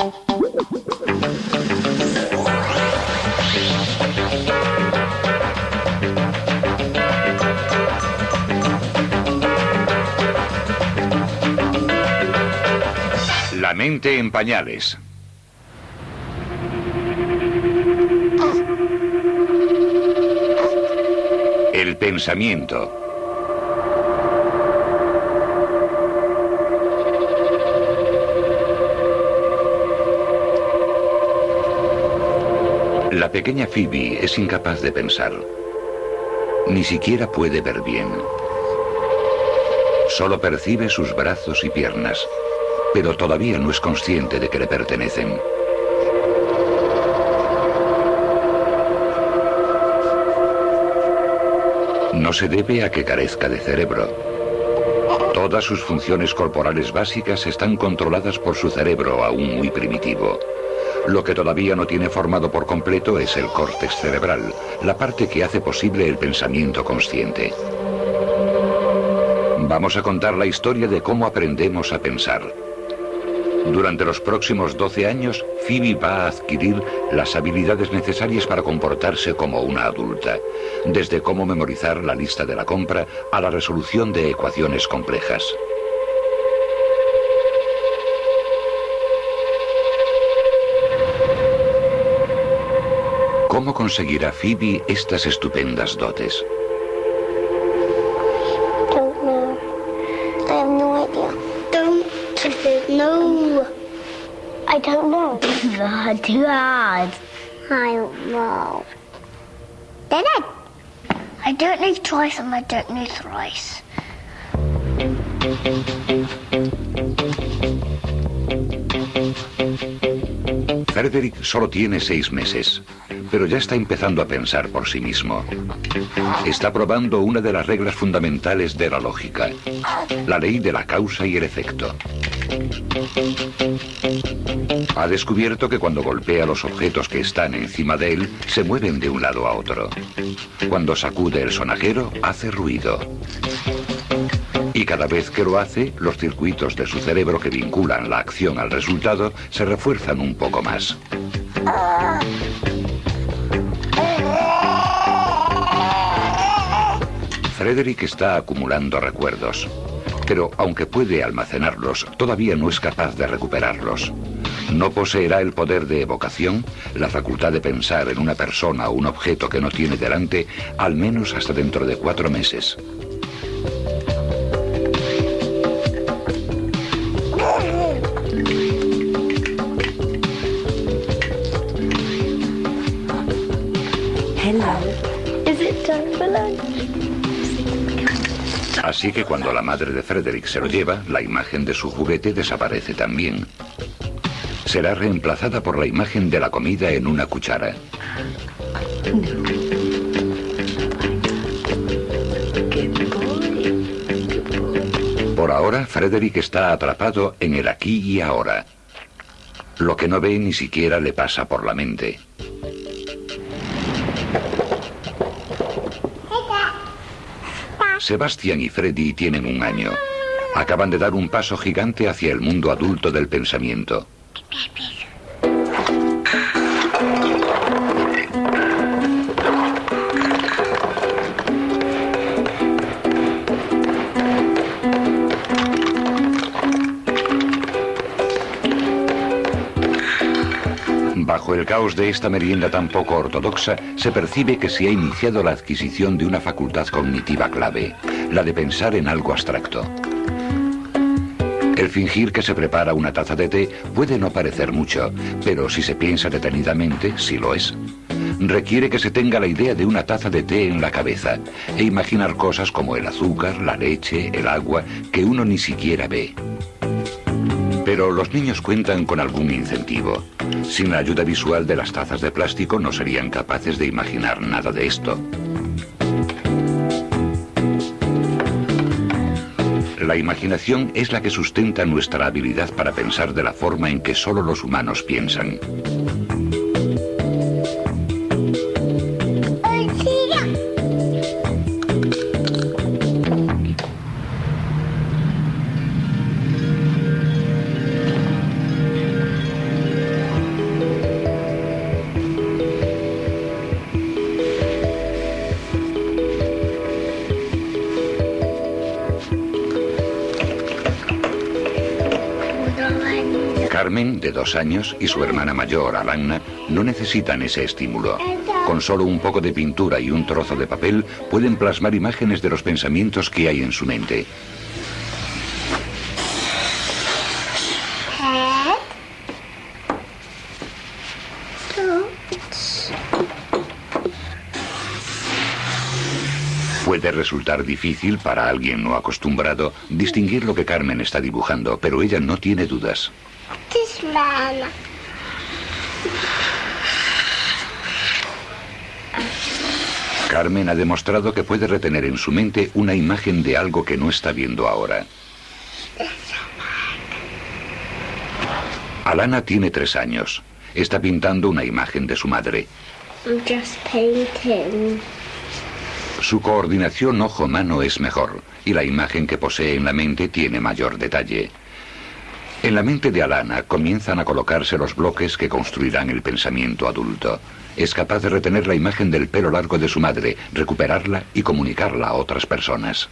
La mente en pañales. El pensamiento. La pequeña Phoebe es incapaz de pensar. Ni siquiera puede ver bien. Solo percibe sus brazos y piernas, pero todavía no es consciente de que le pertenecen. No se debe a que carezca de cerebro. Todas sus funciones corporales básicas están controladas por su cerebro aún muy primitivo. Lo que todavía no tiene formado por completo es el córtex cerebral, la parte que hace posible el pensamiento consciente. Vamos a contar la historia de cómo aprendemos a pensar. Durante los próximos 12 años, Phoebe va a adquirir las habilidades necesarias para comportarse como una adulta, desde cómo memorizar la lista de la compra a la resolución de ecuaciones complejas. ¿Cómo conseguirá Phoebe estas estupendas dotes? Don't know. I have no idea. Don't know. I don't know. Too hard. I don't know. Then I. I don't know twice and I don't know thrice. Frederick solo tiene seis meses, pero ya está empezando a pensar por sí mismo. Está probando una de las reglas fundamentales de la lógica, la ley de la causa y el efecto. Ha descubierto que cuando golpea los objetos que están encima de él, se mueven de un lado a otro. Cuando sacude el sonajero, hace ruido. Y cada vez que lo hace, los circuitos de su cerebro que vinculan la acción al resultado se refuerzan un poco más. Frederick está acumulando recuerdos, pero aunque puede almacenarlos, todavía no es capaz de recuperarlos. No poseerá el poder de evocación, la facultad de pensar en una persona o un objeto que no tiene delante, al menos hasta dentro de cuatro meses. Así que cuando la madre de Frederick se lo lleva, la imagen de su juguete desaparece también. Será reemplazada por la imagen de la comida en una cuchara. Por ahora, Frederick está atrapado en el aquí y ahora. Lo que no ve ni siquiera le pasa por la mente. Sebastián y Freddy tienen un año. Acaban de dar un paso gigante hacia el mundo adulto del pensamiento. Bajo el caos de esta merienda tan poco ortodoxa, se percibe que se ha iniciado la adquisición de una facultad cognitiva clave, la de pensar en algo abstracto. El fingir que se prepara una taza de té puede no parecer mucho, pero si se piensa detenidamente, sí lo es. Requiere que se tenga la idea de una taza de té en la cabeza e imaginar cosas como el azúcar, la leche, el agua, que uno ni siquiera ve. Pero los niños cuentan con algún incentivo. Sin la ayuda visual de las tazas de plástico no serían capaces de imaginar nada de esto. La imaginación es la que sustenta nuestra habilidad para pensar de la forma en que solo los humanos piensan. Carmen, de dos años, y su hermana mayor, Alana, no necesitan ese estímulo. Con solo un poco de pintura y un trozo de papel pueden plasmar imágenes de los pensamientos que hay en su mente. Puede resultar difícil para alguien no acostumbrado distinguir lo que Carmen está dibujando, pero ella no tiene dudas. Carmen ha demostrado que puede retener en su mente una imagen de algo que no está viendo ahora. Alana tiene tres años. Está pintando una imagen de su madre. Su coordinación ojo-mano es mejor y la imagen que posee en la mente tiene mayor detalle. En la mente de Alana comienzan a colocarse los bloques que construirán el pensamiento adulto. Es capaz de retener la imagen del pelo largo de su madre, recuperarla y comunicarla a otras personas.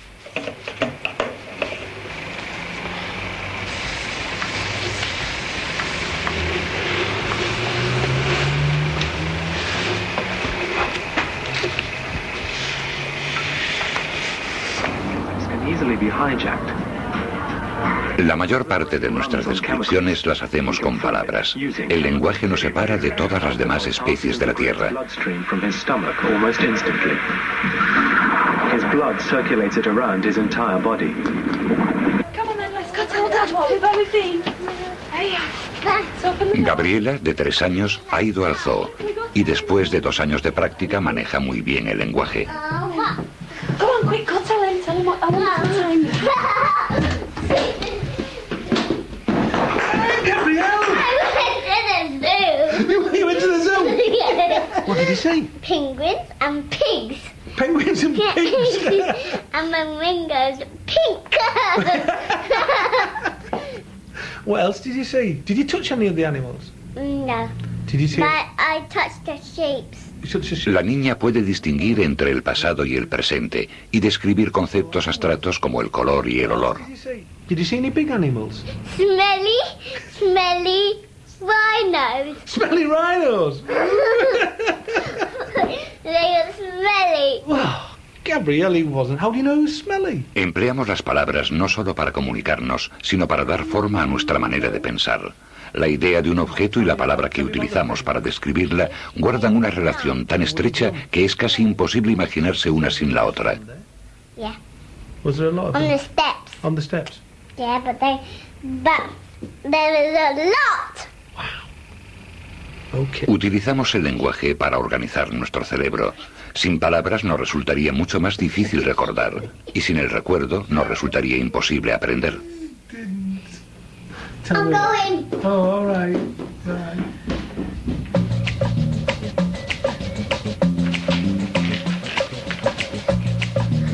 La mayor parte de nuestras descripciones las hacemos con palabras. El lenguaje nos separa de todas las demás especies de la Tierra. Gabriela, de tres años, ha ido al zoo y después de dos años de práctica maneja muy bien el lenguaje. Come on, quick, go tell him, tell him what I want to tell him. You went to the zoo. What did he say? Penguins and pigs. Penguins and pigs. and my ring goes pink. what else did you see? Did you touch any of the animals? no, Did you see? but I touched the shapes. La niña puede distinguir entre el pasado y el presente y describir conceptos abstractos como el color y el olor. Did you see? Did you see any big animals? Smelly, smelly rhinos. Smelly rhinos. they are smelly. wow. Gabrielle, he wasn't. How do you know who's smelly? Empleamos las palabras no solo para comunicarnos, sino para dar forma a nuestra manera de pensar. La idea de un objeto y la palabra que utilizamos para describirla guardan una relación tan estrecha que es casi imposible imaginarse una sin la otra. Yeah, Was there a lot of on the steps. on the steps? Yeah, but they, but there is a lot. Utilizamos el lenguaje para organizar nuestro cerebro. Sin palabras nos resultaría mucho más difícil recordar y sin el recuerdo nos resultaría imposible aprender. Tell I'm me. going. Oh, all right. All right.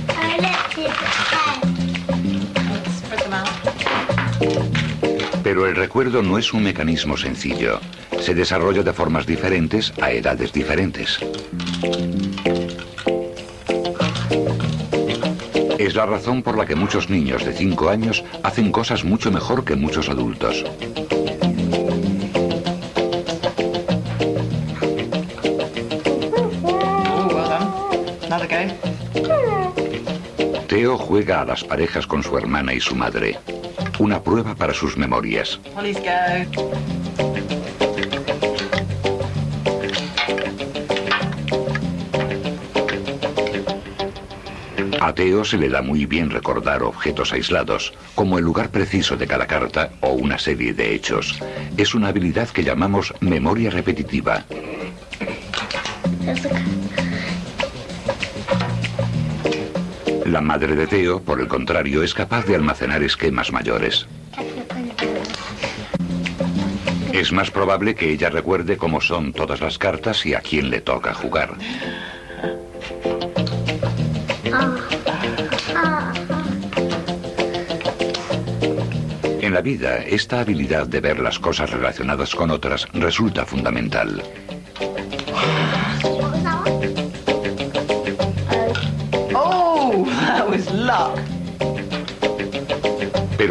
I left it there. Spread them out. Pero el recuerdo no es un mecanismo sencillo. Se desarrolla de formas diferentes a edades diferentes. Es la razón por la que muchos niños de 5 años hacen cosas mucho mejor que muchos adultos. Oh. Teo juega a las parejas con su hermana y su madre. Una prueba para sus memorias. A Teo se le da muy bien recordar objetos aislados, como el lugar preciso de cada carta o una serie de hechos. Es una habilidad que llamamos memoria repetitiva. La madre de Teo, por el contrario, es capaz de almacenar esquemas mayores. Es más probable que ella recuerde cómo son todas las cartas y a quién le toca jugar. En la vida, esta habilidad de ver las cosas relacionadas con otras resulta fundamental.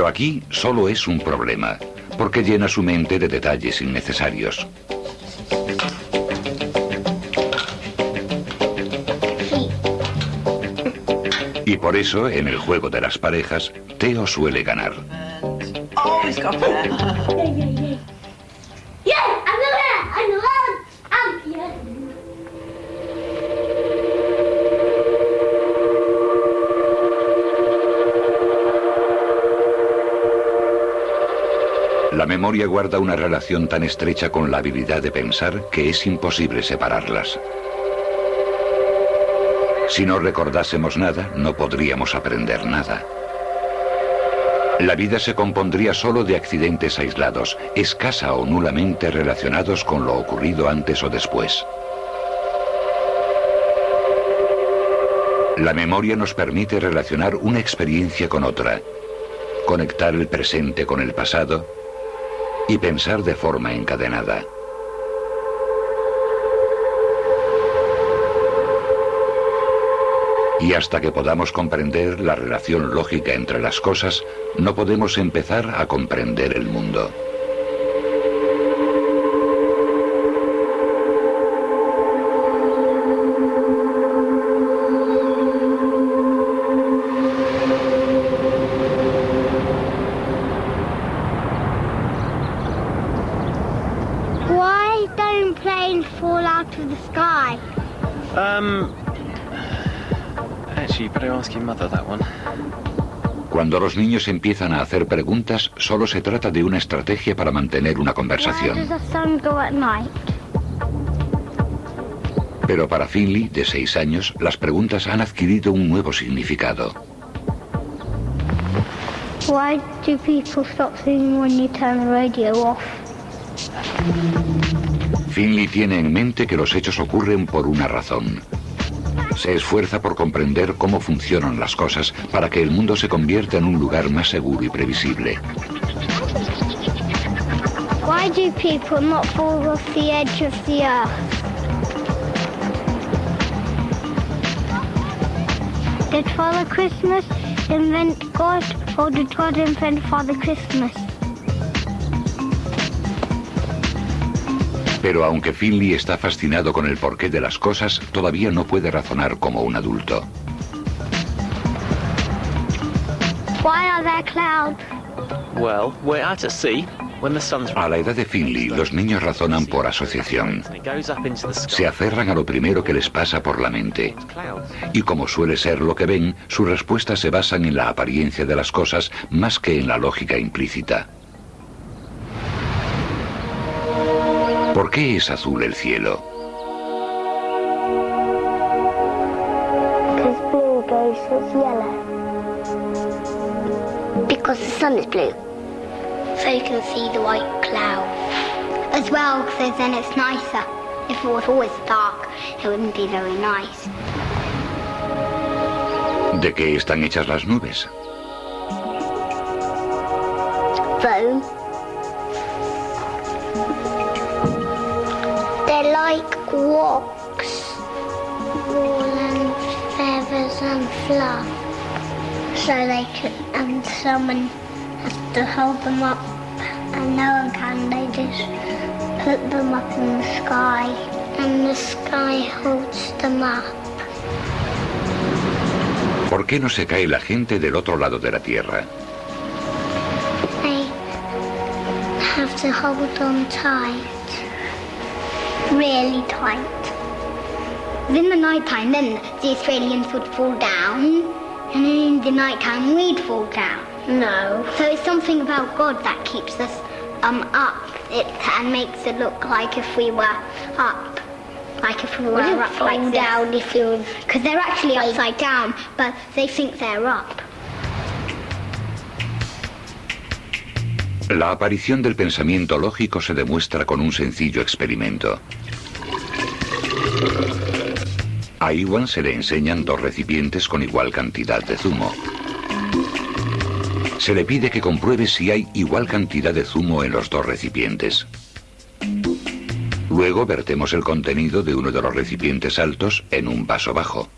Pero aquí solo es un problema. porque llena su mente de detalles innecesarios. Y por eso, en el juego de las parejas, Teo suele ganar. Oh, he's got there. Yeah, I'm the winner. I'm the world champion. La memoria guarda una relación tan estrecha con la habilidad de pensar que es imposible separarlas. Si no recordásemos nada, no podríamos aprender nada. La vida se compondría solo de accidentes aislados, escasa o nulamente relacionados con lo ocurrido antes o después. La memoria nos permite relacionar una experiencia con otra, conectar el presente con el pasado y pensar de forma encadenada. Y hasta que podamos comprender la relación lógica entre las cosas, no podemos empezar a comprender el mundo. Of the sky? Um. Actually, you better ask your mother that one. Cuando los niños empiezan a hacer preguntas, solo se trata de una estrategia para mantener una Why conversación. does the sun go at night? Pero para Finley, de seis años, las preguntas han adquirido un nuevo significado. Why do people stop singing when you turn the radio off? Finley tiene en mente que los hechos ocurren por una razón. Se esfuerza por comprender cómo funcionan las cosas para que el mundo se convierta en un lugar más seguro y previsible. Why do people not fall off the edge of the earth? Did Father Christmas invent God or did God invent Father Christmas? Pero aunque Finley está fascinado con el porqué de las cosas, todavía no puede razonar como un adulto. Why are there clouds? Well, we're out at sea when the sun's A la edad de Finley, los niños razonan por asociación. Se aferran a lo primero que les pasa por la mente. Y como suele ser lo que ven, sus respuestas se basan en la apariencia de las cosas más que en la lógica implícita. ¿Por qué es azul el cielo? Because blue goes with yellow. Because the sun is blue. So you can see the white cloud. As well, because then it's nicer. If it was always dark, it wouldn't be very nice. ¿De qué están hechas las nubes? Foam. Wool and feathers and fluff. So they can, and someone has to hold them up, and no one can. They just put them up in the sky, and the sky holds them up. ¿Por qué no se cae la gente del otro lado de la Tierra? They have to hold on tight. Really tight. In the night time, then the Australians would fall down, and then in the night time we'd fall down. No. So it's something about God that keeps us um up. It and makes it look like if we were up. Like if we were up like down if you because they're actually upside down, but they think they're up. La aparición del pensamiento lógico se demuestra con un sencillo experimento. A Iwan se le enseñan dos recipientes con igual cantidad de zumo. Se le pide que compruebe si hay igual cantidad de zumo en los dos recipientes. Luego vertemos el contenido de uno de los recipientes altos en un vaso bajo.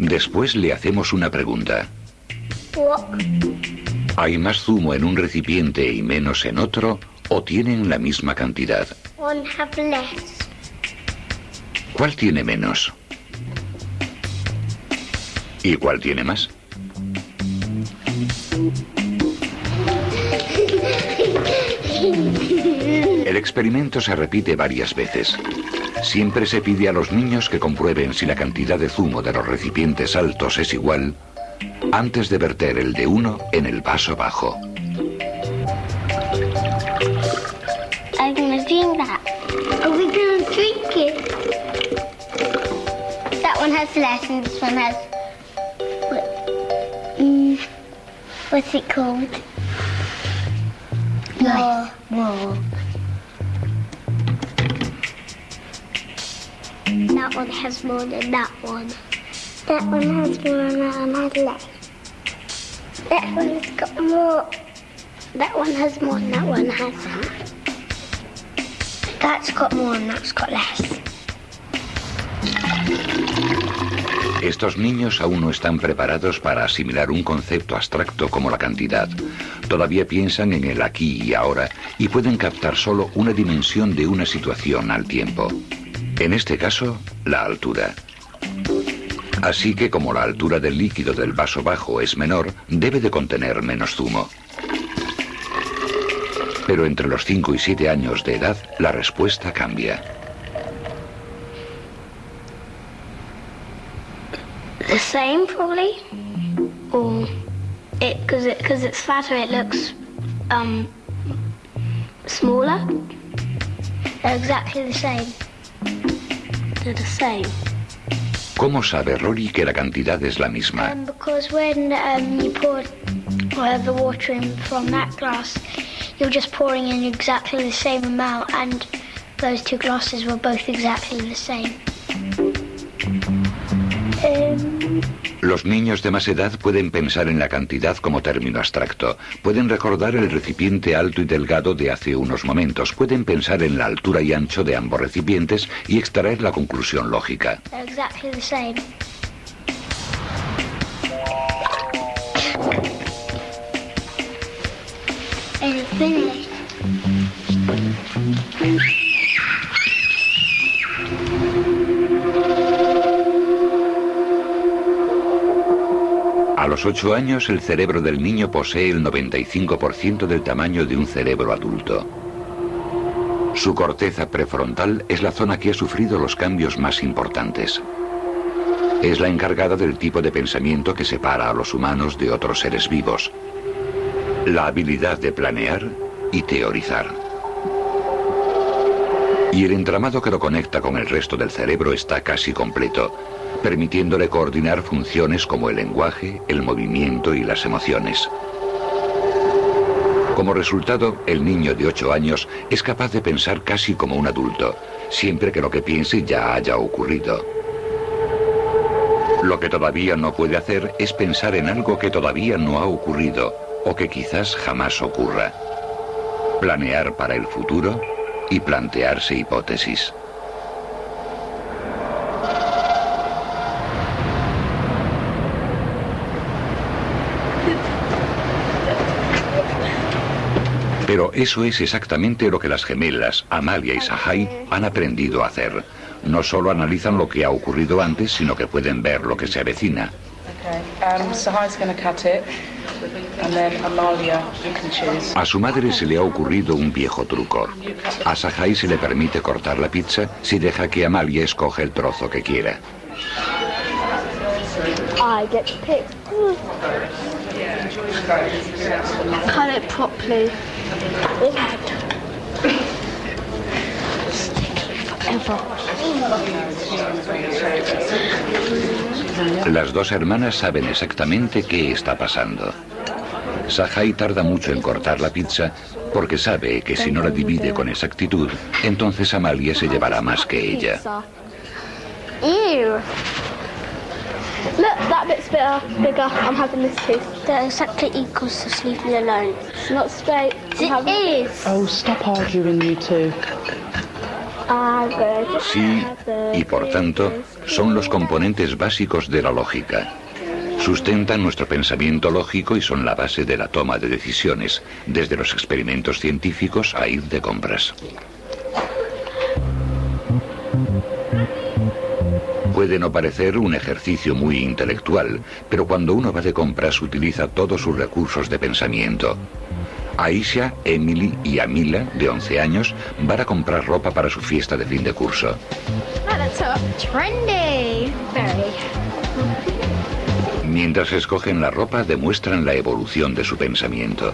Después le hacemos una pregunta. ¿Hay más zumo en un recipiente y menos en otro o tienen la misma cantidad? ¿Cuál tiene menos? ¿Y cuál tiene más? El experimento se repite varias veces. Siempre se pide a los niños que comprueben si la cantidad de zumo de los recipientes altos es igual antes de verter el de uno en el vaso bajo. Gonna do that. Are we one has more than that one. That one has more and that one has less. That one has got more. That one has more and that one hasn't. That's got more and that's got less. Estos niños aún no están preparados para asimilar un concepto abstracto como la cantidad. Todavía piensan en el aquí y ahora y pueden captar solo una dimensión de una situación al tiempo. En este caso, la altura. Así que como la altura del líquido del vaso bajo es menor, debe de contener menos zumo. Pero entre los 5 y 7 años de edad, la respuesta cambia. The same, probably. Or it because it because it's fatter, it looks um smaller. They're exactly the same. They're the same. ¿Cómo sabe Rory que la cantidad es la misma? Um, because when um, you pour uh, the water in from that glass, you're just pouring in exactly the same amount, and those two glasses were both exactly the same. Los niños de más edad pueden pensar en la cantidad como término abstracto. Pueden recordar el recipiente alto y delgado de hace unos momentos. Pueden pensar en la altura y ancho de ambos recipientes y extraer la conclusión lógica. they're exactly the same. And los 8 años el cerebro del niño posee el 95% del tamaño de un cerebro adulto. Su corteza prefrontal es la zona que ha sufrido los cambios más importantes. Es la encargada del tipo de pensamiento que separa a los humanos de otros seres vivos. La habilidad de planear y teorizar. Y el entramado que lo conecta con el resto del cerebro está casi completo, permitiéndole coordinar funciones como el lenguaje, el movimiento y las emociones. Como resultado, el niño de 8 años es capaz de pensar casi como un adulto, siempre que lo que piense ya haya ocurrido. Lo que todavía no puede hacer es pensar en algo que todavía no ha ocurrido o que quizás jamás ocurra. Planear para el futuro y plantearse hipótesis. Pero eso es exactamente lo que las gemelas, Amalia y Sahai, han aprendido a hacer. No solo analizan lo que ha ocurrido antes, sino que pueden ver lo que se avecina. Um. A su madre se le ha ocurrido un viejo truco. A Sahai se le permite cortar la pizza si deja que Amalia escoge el trozo que quiera. I get to pick. Cut it properly. Las dos hermanas saben exactamente qué está pasando. Sahai tarda mucho en cortar la pizza porque sabe que si no la divide con exactitud, entonces Amalia se llevará más que ella. Look, that bit's bigger. Bigger. I'm having this too. They're exactly equal, so leave me alone. It's not straight. It is. Oh, stop arguing, you two. Sí y por tanto son los componentes básicos de la lógica. Sustentan nuestro pensamiento lógico y son la base de la toma de decisiones, desde los experimentos científicos a ir de compras. Puede no parecer un ejercicio muy intelectual, pero cuando uno va de compras utiliza todos sus recursos de pensamiento. Aisha, Emily y Amila, de 11 años, van a comprar ropa para su fiesta de fin de curso. Very. Mientras escogen la ropa, demuestran la evolución de su pensamiento.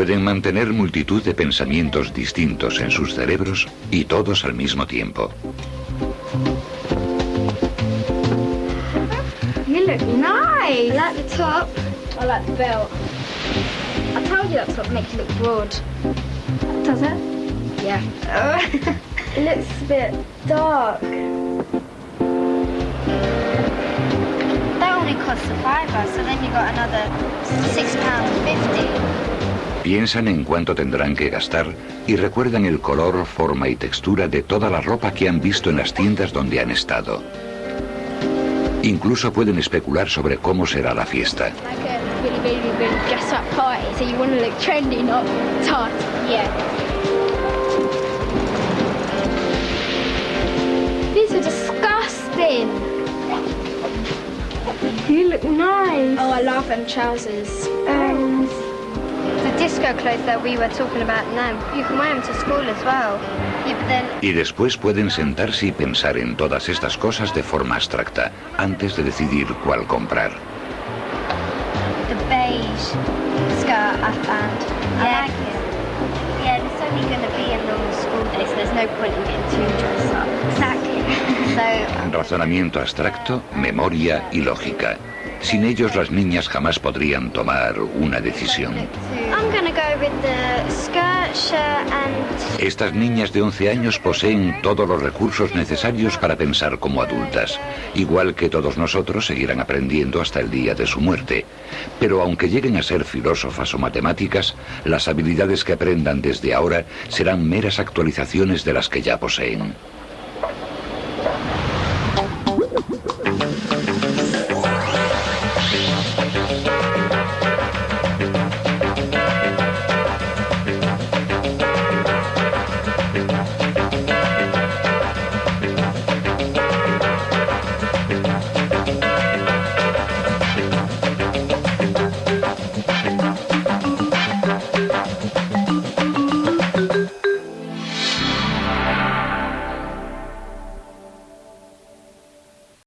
Pueden mantener multitud de pensamientos distintos en sus cerebros y todos al mismo tiempo. You look nice. I like the top. I like the belt. I told you that top makes you look broad. Does it? Yeah. it looks a bit dark. That only costs a fiver, so then you got another six pounds fifty. Piensan en cuánto tendrán que gastar y recuerdan el color, forma y textura de toda la ropa que han visto en las tiendas donde han estado. Incluso pueden especular sobre cómo será la fiesta. Like a really, really, really dress up party, so you want to look trendy, not tart. Yeah. These are disgusting. You look nice. Oh, I love them trousers. Um, Y después pueden sentarse y pensar en todas estas cosas de forma abstracta, antes de decidir cuál comprar. the beige skirt I found. I like it. Yeah, it's only going to be a normal school day, so there's no point in getting too dressed up. Exactly. so, Razonamiento abstracto, memoria y lógica. Sin ellos las niñas jamás podrían tomar una decisión. Estas niñas de 11 años poseen todos los recursos necesarios para pensar como adultas, igual que todos nosotros seguirán aprendiendo hasta el día de su muerte. Pero aunque lleguen a ser filósofas o matemáticas, las habilidades que aprendan desde ahora serán meras actualizaciones de las que ya poseen.